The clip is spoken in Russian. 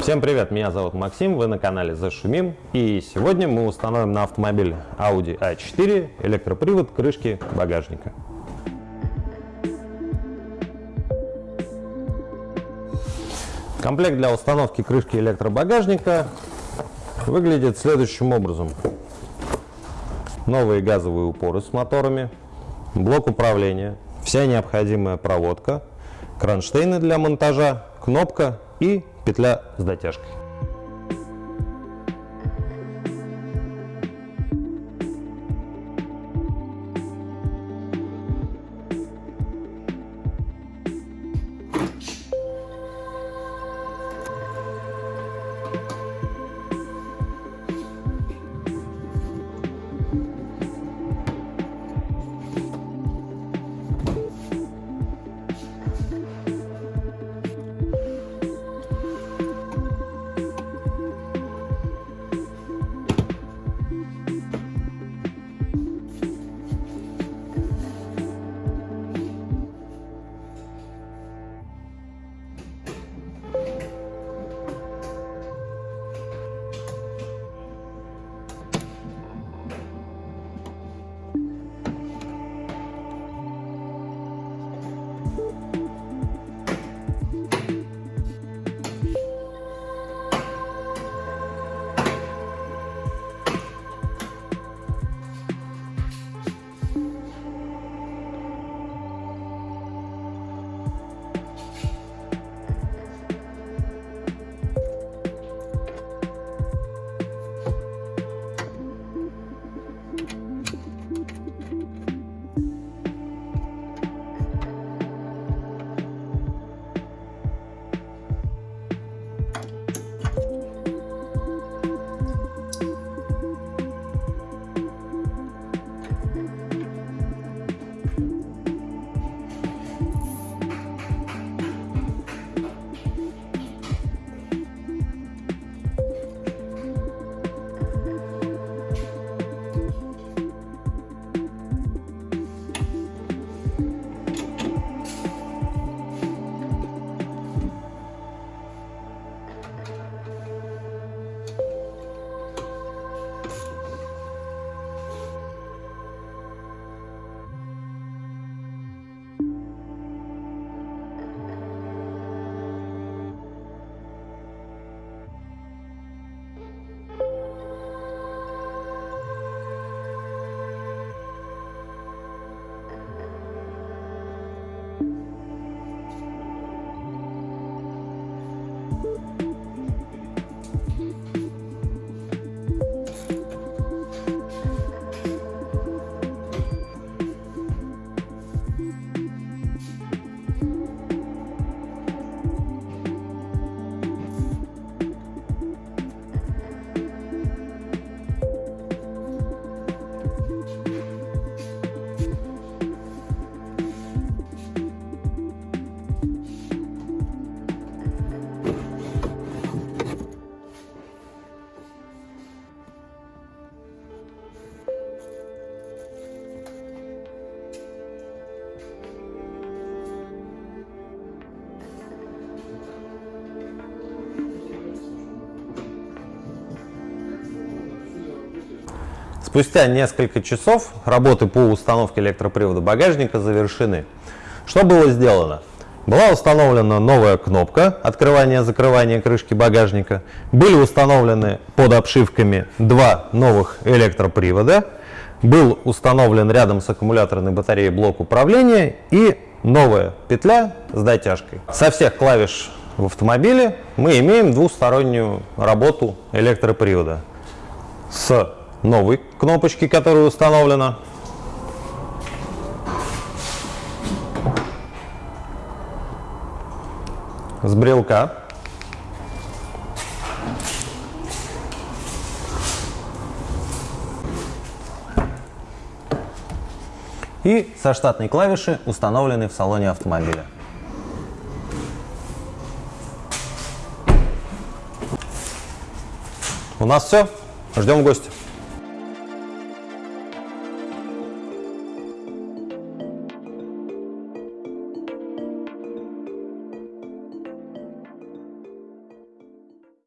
Всем привет, меня зовут Максим, вы на канале Зашумим. И сегодня мы установим на автомобиль Audi A4 электропривод крышки багажника. Комплект для установки крышки электробагажника выглядит следующим образом. Новые газовые упоры с моторами, блок управления, вся необходимая проводка, кронштейны для монтажа, кнопка и петля с дотяжкой. Спустя несколько часов работы по установке электропривода багажника завершены. Что было сделано? Была установлена новая кнопка открывания-закрывания крышки багажника. Были установлены под обшивками два новых электропривода. Был установлен рядом с аккумуляторной батареей блок управления и новая петля с дотяжкой. Со всех клавиш в автомобиле мы имеем двустороннюю работу электропривода с новой кнопочки, которая установлена. С брелка. И со штатной клавиши, установленной в салоне автомобиля. У нас все. Ждем гостя.